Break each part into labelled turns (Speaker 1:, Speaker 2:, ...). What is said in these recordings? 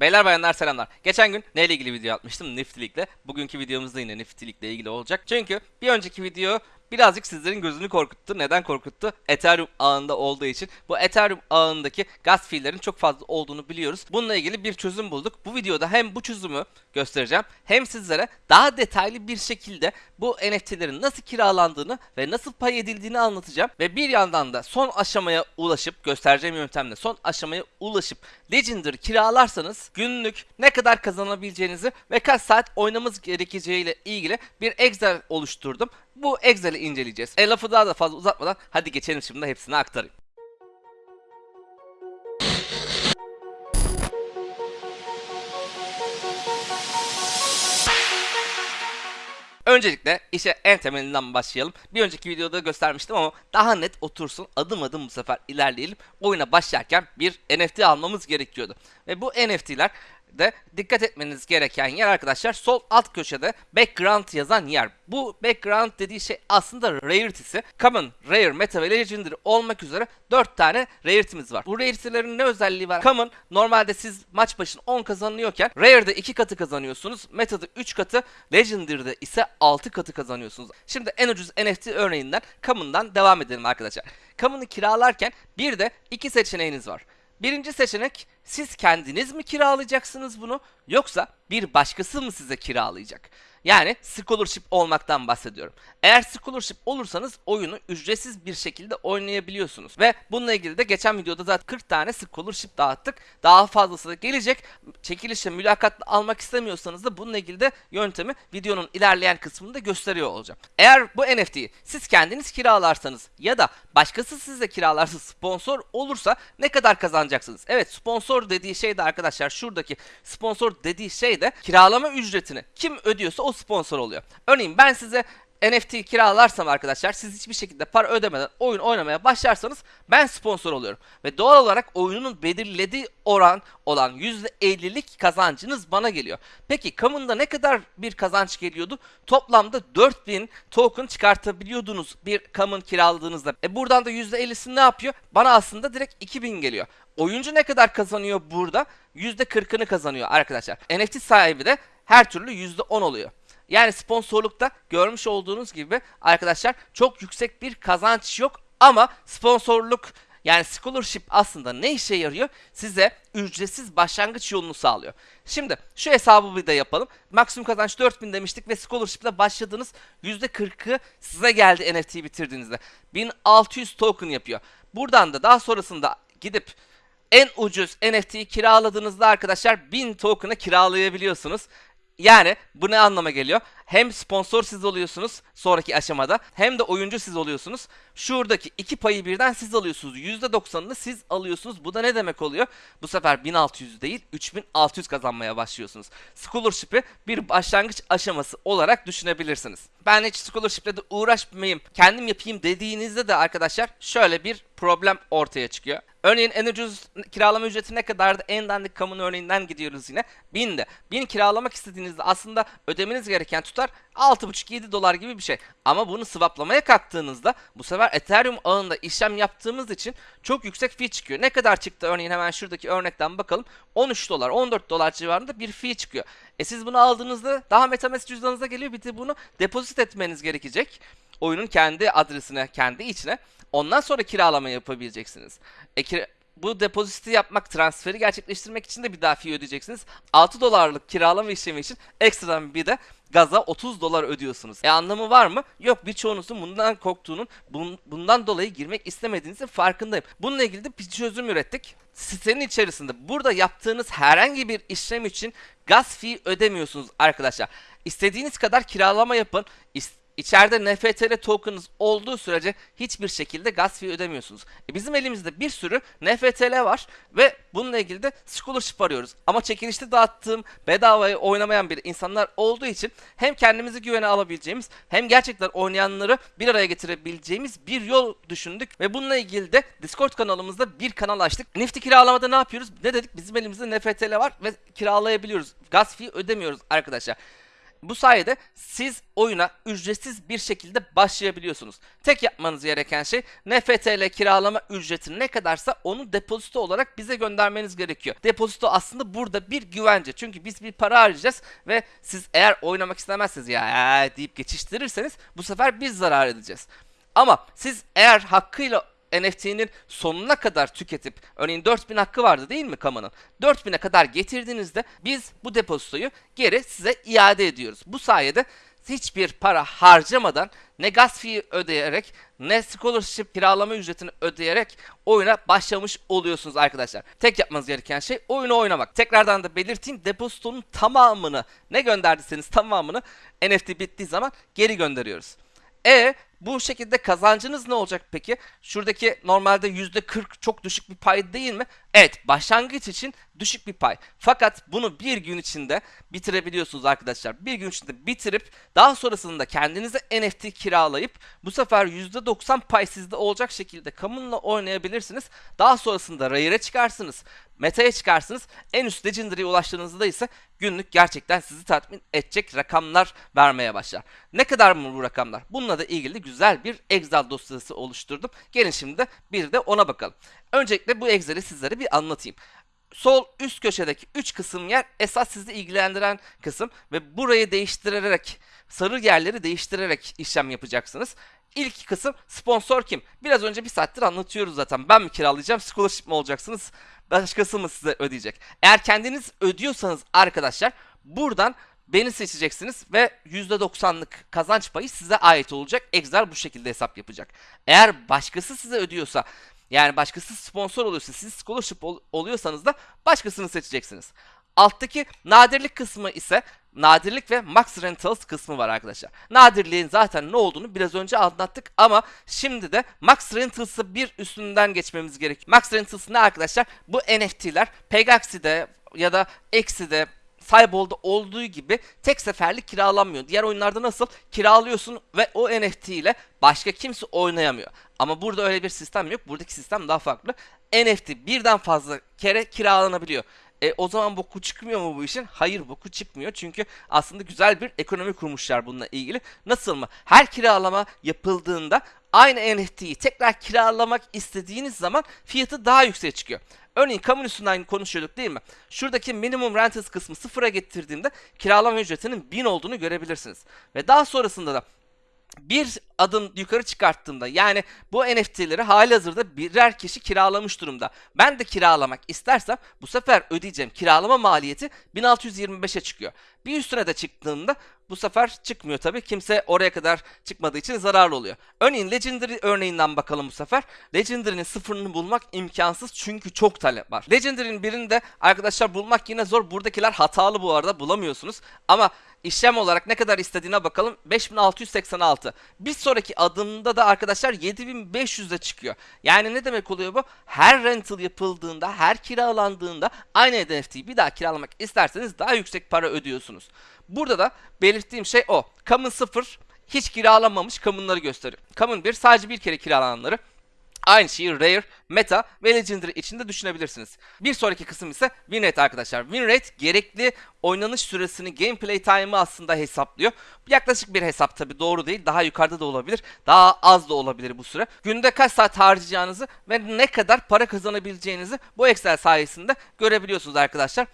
Speaker 1: Beyler bayanlar selamlar. Geçen gün neyle ilgili video atmıştım? Nifty'likle. Bugünkü videomuz da yine Nifty'likle ilgili olacak. Çünkü bir önceki video birazcık sizlerin gözünü korkuttu. Neden korkuttu? Ethereum ağında olduğu için. Bu Ethereum ağındaki gas fee'lerin çok fazla olduğunu biliyoruz. Bununla ilgili bir çözüm bulduk. Bu videoda hem bu çözümü göstereceğim hem sizlere daha detaylı bir şekilde bu NFT'lerin nasıl kiralandığını ve nasıl pay edildiğini anlatacağım. Ve bir yandan da son aşamaya ulaşıp göstereceğim yöntemle son aşamaya ulaşıp Legendary kiralarsanız günlük ne kadar kazanabileceğinizi ve kaç saat oynamamız gerekeceğiyle ilgili bir Excel oluşturdum. Bu Excel'i inceleyeceğiz. E lafı daha da fazla uzatmadan hadi geçelim şimdi hepsini aktarayım. Öncelikle işe en temelinden başlayalım. Bir önceki videoda göstermiştim ama daha net otursun adım adım bu sefer ilerleyelim. Oyuna başlarken bir NFT almamız gerekiyordu. Ve bu NFT'ler de dikkat etmeniz gereken yer arkadaşlar sol alt köşede background yazan yer. Bu background dediği şey aslında rarity'si. Common, Rare, Meta ve Legendary olmak üzere 4 tane rarity'miz var. Bu rarity'lerin ne özelliği var? Common normalde siz maç başına 10 kazanıyorken Rare'de 2 katı kazanıyorsunuz. Meta'da 3 katı, Legendary'de ise 6 katı kazanıyorsunuz. Şimdi en ucuz NFT örneğinden Common'dan devam edelim arkadaşlar. Common'ı kiralarken bir de iki seçeneğiniz var. Birinci seçenek siz kendiniz mi kiralayacaksınız bunu yoksa bir başkası mı size kiralayacak? Yani scholarship olmaktan bahsediyorum. Eğer scholarship olursanız oyunu ücretsiz bir şekilde oynayabiliyorsunuz. Ve bununla ilgili de geçen videoda zaten 40 tane scholarship dağıttık. Daha fazlası da gelecek. Çekilişle mülakatla almak istemiyorsanız da bununla ilgili de yöntemi videonun ilerleyen kısmında gösteriyor olacağım. Eğer bu NFT'yi siz kendiniz kiralarsanız ya da başkası size kiralarsa sponsor olursa ne kadar kazanacaksınız? Evet sponsor dediği şey de arkadaşlar şuradaki sponsor dediği şey de kiralama ücretini kim ödüyorsa o sponsor oluyor. Örneğin ben size NFT kiralarsam arkadaşlar siz hiçbir şekilde para ödemeden oyun oynamaya başlarsanız ben sponsor oluyorum. Ve doğal olarak oyunun belirlediği oran olan %50'lik kazancınız bana geliyor. Peki Commон'da ne kadar bir kazanç geliyordu? Toplamda 4000 token çıkartabiliyordunuz bir Common kiraladığınızda. E buradan da %50'si ne yapıyor? Bana aslında direkt 2000 geliyor. Oyuncu ne kadar kazanıyor burada? %40'ını kazanıyor arkadaşlar. NFT sahibi de her türlü %10 oluyor. Yani sponsorlukta görmüş olduğunuz gibi arkadaşlar çok yüksek bir kazanç yok ama sponsorluk yani scholarship aslında ne işe yarıyor? Size ücretsiz başlangıç yolunu sağlıyor. Şimdi şu hesabı bir de yapalım. Maksimum kazanç 4000 demiştik ve scholarship ile başladığınız %40'ı size geldi NFT bitirdiğinizde. 1600 token yapıyor. Buradan da daha sonrasında gidip en ucuz NFT'yi kiraladığınızda arkadaşlar 1000 token'ı kiralayabiliyorsunuz. Yani bu ne anlama geliyor? Hem sponsor siz oluyorsunuz sonraki aşamada hem de oyuncu siz oluyorsunuz. Şuradaki iki payı birden siz alıyorsunuz. %90'ını siz alıyorsunuz. Bu da ne demek oluyor? Bu sefer 1600 değil 3600 kazanmaya başlıyorsunuz. Scholarship'i bir başlangıç aşaması olarak düşünebilirsiniz. Ben hiç scholarship'le de uğraşmayayım, kendim yapayım dediğinizde de arkadaşlar şöyle bir problem ortaya çıkıyor. Örneğin en ucuz kiralama ücreti ne kadardı? En dandik kamunun örneğinden gidiyoruz yine. 1000'de. 1000 kiralamak istediğinizde aslında ödemeniz gereken tutar 6,5-7 dolar gibi bir şey. Ama bunu swaplamaya kalktığınızda bu sefer Ethereum ağında işlem yaptığımız için çok yüksek fee çıkıyor. Ne kadar çıktı örneğin hemen şuradaki örnekten bakalım. 13 dolar, 14 dolar civarında bir fee çıkıyor. E siz bunu aldığınızda daha Metamask cüzdanınıza geliyor. Bir de bunu depozit etmeniz gerekecek. Oyunun kendi adresine, kendi içine. Ondan sonra kiralama yapabileceksiniz. E, kira bu depoziti yapmak, transferi gerçekleştirmek için de bir daha fee ödeyeceksiniz. 6 dolarlık kiralama işlemi için ekstradan bir de gaza 30 dolar ödüyorsunuz. E anlamı var mı? Yok birçoğunuzun bundan korktuğunun, bun, bundan dolayı girmek istemediğinizin farkındayım. Bununla ilgili de bir çözüm ürettik. Sitenin içerisinde burada yaptığınız herhangi bir işlem için gaz fee ödemiyorsunuz arkadaşlar. İstediğiniz kadar kiralama yapın. İst İçeride NFTL token'ınız olduğu sürece hiçbir şekilde gas fee ödemiyorsunuz. E bizim elimizde bir sürü NFTL var ve bununla ilgili de scholarship arıyoruz. Ama çekilişte dağıttığım bedavaya oynamayan bir insanlar olduğu için hem kendimizi güvene alabileceğimiz hem gerçekten oynayanları bir araya getirebileceğimiz bir yol düşündük ve bununla ilgili de Discord kanalımızda bir kanal açtık. Nifty kiralamada ne yapıyoruz? Ne dedik? Bizim elimizde NFTL var ve kiralayabiliyoruz. Gas fee ödemiyoruz arkadaşlar. Bu sayede siz oyuna ücretsiz bir şekilde başlayabiliyorsunuz. Tek yapmanız gereken şey NFTL kiralama ücreti ne kadarsa onu depozito olarak bize göndermeniz gerekiyor. Depozito aslında burada bir güvence. Çünkü biz bir para harcayacağız ve siz eğer oynamak istemezseniz ya ya deyip geçiştirirseniz bu sefer biz zarar edeceğiz. Ama siz eğer hakkıyla NFT'nin sonuna kadar tüketip örneğin 4000 hakkı vardı değil mi Kama'nın? 4000'e kadar getirdiğinizde biz bu depozitoyu geri size iade ediyoruz. Bu sayede hiçbir para harcamadan ne gas fee ödeyerek ne scholarship kiralama ücretini ödeyerek oyuna başlamış oluyorsunuz arkadaşlar. Tek yapmanız gereken şey oyunu oynamak. Tekrardan da belirteyim depozitonun tamamını ne gönderdiyseniz tamamını NFT bittiği zaman geri gönderiyoruz. E bu şekilde kazancınız ne olacak peki? Şuradaki normalde %40 çok düşük bir pay değil mi? Evet başlangıç için düşük bir pay. Fakat bunu bir gün içinde bitirebiliyorsunuz arkadaşlar. Bir gün içinde bitirip daha sonrasında kendinize NFT kiralayıp bu sefer %90 pay sizde olacak şekilde kamunla oynayabilirsiniz. Daha sonrasında Rare'e çıkarsınız. Meta'ya çıkarsınız. En üst Legendary'e ulaştığınızda ise günlük gerçekten sizi tatmin edecek rakamlar vermeye başlar. Ne kadar mı bu rakamlar? Bununla da ilgili güzel bir Excel dosyası oluşturdum. Gelin şimdi de bir de ona bakalım. Öncelikle bu Excel'i sizlere bir anlatayım. Sol üst köşedeki 3 kısım yer esas sizi ilgilendiren kısım ve burayı değiştirerek sarı yerleri değiştirerek işlem yapacaksınız. İlk kısım sponsor kim? Biraz önce bir saattir anlatıyoruz zaten. Ben mi kiralayacağım? Scholarship mi olacaksınız? Başkası mı size ödeyecek? Eğer kendiniz ödüyorsanız arkadaşlar buradan beni seçeceksiniz ve %90'lık kazanç payı size ait olacak. Excel bu şekilde hesap yapacak. Eğer başkası size ödüyorsa yani başkası sponsor oluyorsa siz scholarship ol- oluyorsanız da başkasını seçeceksiniz. Alttaki nadirlik kısmı ise nadirlik ve max rentals kısmı var arkadaşlar. Nadirliğin zaten ne olduğunu biraz önce anlattık ama şimdi de max rentals'ı bir üstünden geçmemiz gerekiyor. Max rentals ne arkadaşlar? Bu NFT'ler Pegaxi'de ya da X'de Cybol'da olduğu gibi tek seferlik kiralanmıyor. Diğer oyunlarda nasıl? Kiralıyorsun ve o NFT ile başka kimse oynayamıyor. Ama burada öyle bir sistem yok. Buradaki sistem daha farklı. NFT birden fazla kere kiralanabiliyor. E, o zaman boku çıkmıyor mu bu işin? Hayır boku çıkmıyor. Çünkü aslında güzel bir ekonomi kurmuşlar bununla ilgili. Nasıl mı? Her kiralama yapıldığında aynı NFT'yi tekrar kiralamak istediğiniz zaman fiyatı daha yükseğe çıkıyor. Örneğin kamu üstünden konuşuyorduk değil mi? Şuradaki minimum rentals kısmı sıfıra getirdiğimde kiralama ücretinin 1000 olduğunu görebilirsiniz. Ve daha sonrasında da bir adım yukarı çıkarttığımda yani bu NFT'leri halihazırda birer kişi kiralamış durumda. Ben de kiralamak istersem bu sefer ödeyeceğim kiralama maliyeti 1625'e çıkıyor. Bir üstüne de çıktığımda bu sefer çıkmıyor tabii. Kimse oraya kadar çıkmadığı için zararlı oluyor. Örneğin Legendary örneğinden bakalım bu sefer. Legendary'nin sıfırını bulmak imkansız çünkü çok talep var. Legendary'nin birini de arkadaşlar bulmak yine zor. Buradakiler hatalı bu arada bulamıyorsunuz. Ama işlem olarak ne kadar istediğine bakalım. 5686. Bir sonraki adımda da arkadaşlar 7500'e çıkıyor. Yani ne demek oluyor bu? Her rental yapıldığında, her kiralandığında aynı NFT'yi bir daha kiralamak isterseniz daha yüksek para ödüyorsunuz. Burada da belirttiğim şey o. Common 0 hiç kiralanmamış Common'ları gösteriyor. Common 1 sadece bir kere kiralananları. Aynı şeyi Rare, Meta ve Legendary içinde düşünebilirsiniz. Bir sonraki kısım ise win rate arkadaşlar. Win rate gerekli oynanış süresini, gameplay time'ı aslında hesaplıyor. Yaklaşık bir hesap tabi doğru değil. Daha yukarıda da olabilir. Daha az da olabilir bu süre. Günde kaç saat harcayacağınızı ve ne kadar para kazanabileceğinizi bu Excel sayesinde görebiliyorsunuz arkadaşlar.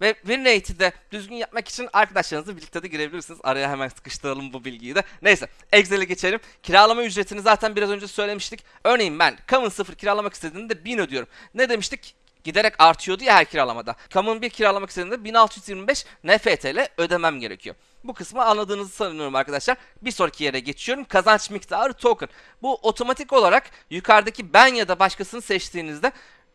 Speaker 1: Ve win rate'i de düzgün yapmak için arkadaşlarınızla birlikte de girebilirsiniz. Araya hemen sıkıştıralım bu bilgiyi de. Neyse Excel'e geçelim. Kiralama ücretini zaten biraz önce söylemiştik. Örneğin ben Common 0 kiralamak istediğimde 1000 ödüyorum. Ne demiştik? Giderek artıyordu ya her kiralamada. Common 1 kiralamak istediğimde 1625 NFTL ödemem gerekiyor. Bu kısmı anladığınızı sanıyorum arkadaşlar. Bir sonraki yere geçiyorum. Kazanç miktarı token. Bu otomatik olarak yukarıdaki ben ya da başkasını seçtiğinizde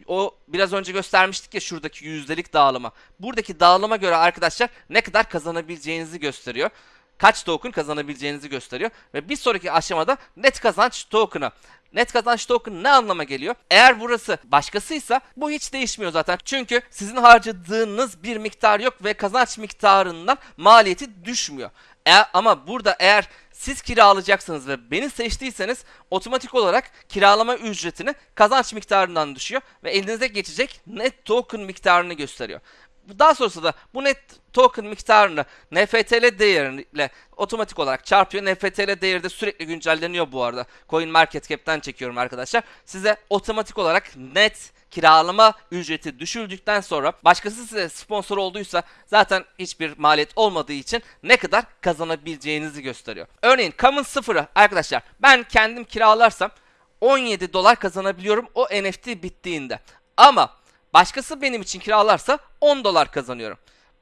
Speaker 1: o biraz önce göstermiştik ya şuradaki yüzdelik dağılıma. Buradaki dağılıma göre arkadaşlar ne kadar kazanabileceğinizi gösteriyor. Kaç token kazanabileceğinizi gösteriyor. Ve bir sonraki aşamada net kazanç token'ı. Net kazanç token ne anlama geliyor? Eğer burası başkasıysa bu hiç değişmiyor zaten. Çünkü sizin harcadığınız bir miktar yok ve kazanç miktarından maliyeti düşmüyor. E, ama burada eğer siz kiralayacaksınız ve beni seçtiyseniz otomatik olarak kiralama ücretini kazanç miktarından düşüyor ve elinize geçecek net token miktarını gösteriyor. Daha sonrasında da bu net token miktarını NFTL değeriyle otomatik olarak çarpıyor. NFTL değeri de sürekli güncelleniyor bu arada. Coin Market Cap'ten çekiyorum arkadaşlar. Size otomatik olarak net kiralama ücreti düşürdükten sonra başkası size sponsor olduysa zaten hiçbir maliyet olmadığı için ne kadar kazanabileceğinizi gösteriyor. Örneğin Common 0'ı arkadaşlar ben kendim kiralarsam 17 dolar kazanabiliyorum o NFT bittiğinde. Ama başkası benim için kiralarsa 10 dolar kazanıyorum.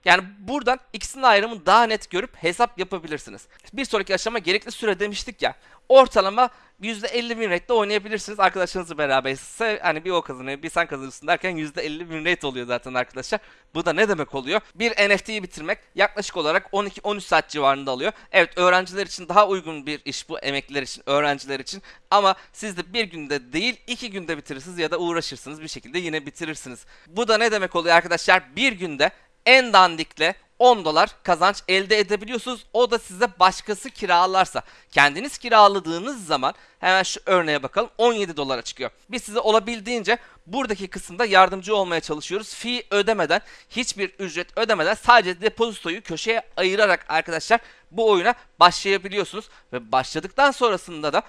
Speaker 1: Yani buradan ikisinin ayrımını daha net görüp hesap yapabilirsiniz. Bir sonraki aşama gerekli süre demiştik ya. Ortalama %50 win rate'de oynayabilirsiniz. Arkadaşlarınızla beraber ise hani bir o kazanıyor bir sen kazanırsın derken %50 win rate oluyor zaten arkadaşlar. Bu da ne demek oluyor? Bir NFT'yi bitirmek yaklaşık olarak 12-13 saat civarında alıyor. Evet öğrenciler için daha uygun bir iş bu emekliler için, öğrenciler için. Ama siz de bir günde değil iki günde bitirirsiniz ya da uğraşırsınız bir şekilde yine bitirirsiniz. Bu da ne demek oluyor arkadaşlar? Bir günde en dandikle 10 dolar kazanç elde edebiliyorsunuz. O da size başkası kiralarsa. Kendiniz kiraladığınız zaman hemen şu örneğe bakalım 17 dolara çıkıyor. Biz size olabildiğince buradaki kısımda yardımcı olmaya çalışıyoruz. Fee ödemeden, hiçbir ücret ödemeden sadece depozitoyu köşeye ayırarak arkadaşlar bu oyuna başlayabiliyorsunuz. Ve başladıktan sonrasında da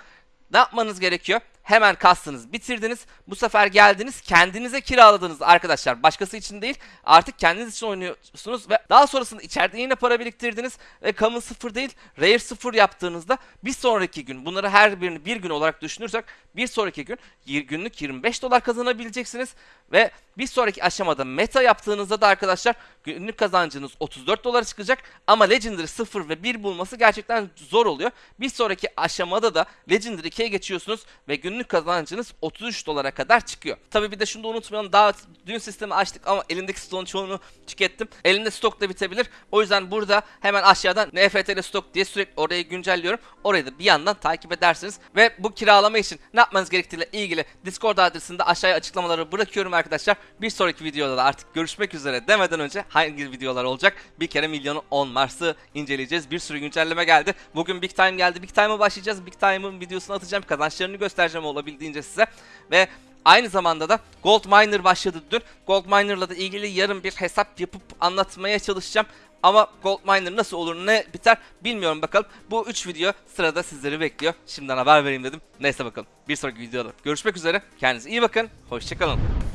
Speaker 1: ne yapmanız gerekiyor? Hemen kastınız bitirdiniz. Bu sefer geldiniz kendinize kiraladınız arkadaşlar. Başkası için değil artık kendiniz için oynuyorsunuz ve daha sonrasında içeride yine para biriktirdiniz ve common sıfır değil rare sıfır yaptığınızda bir sonraki gün bunları her birini bir gün olarak düşünürsek bir sonraki gün günlük 25 dolar kazanabileceksiniz ve bir sonraki aşamada meta yaptığınızda da arkadaşlar günlük kazancınız 34 dolara çıkacak ama Legendary 0 ve 1 bulması gerçekten zor oluyor. Bir sonraki aşamada da Legendary 2'ye geçiyorsunuz ve günlük kazancınız 33 dolara kadar çıkıyor. Tabi bir de şunu da unutmayalım daha dün sistemi açtık ama elimdeki stoğun çoğunu tükettim. Elimde stok da bitebilir. O yüzden burada hemen aşağıdan NFT'li stok diye sürekli orayı güncelliyorum. Orayı da bir yandan takip edersiniz. Ve bu kiralama için ne yapmanız gerektiğiyle ilgili Discord adresini de aşağıya açıklamaları bırakıyorum arkadaşlar. Bir sonraki videoda da artık görüşmek üzere demeden önce hangi videolar olacak? Bir kere milyonu 10 Mars'ı inceleyeceğiz. Bir sürü güncelleme geldi. Bugün Big Time geldi. Big Time'a başlayacağız. Big Time'ın videosunu atacağım. Kazançlarını göstereceğim olabildiğince size. Ve Aynı zamanda da Gold Miner başladı dün. Gold Miner'la da ilgili yarın bir hesap yapıp anlatmaya çalışacağım. Ama Gold Miner nasıl olur ne biter bilmiyorum bakalım. Bu 3 video sırada sizleri bekliyor. Şimdiden haber vereyim dedim. Neyse bakalım. Bir sonraki videoda görüşmek üzere. Kendinize iyi bakın. Hoşçakalın.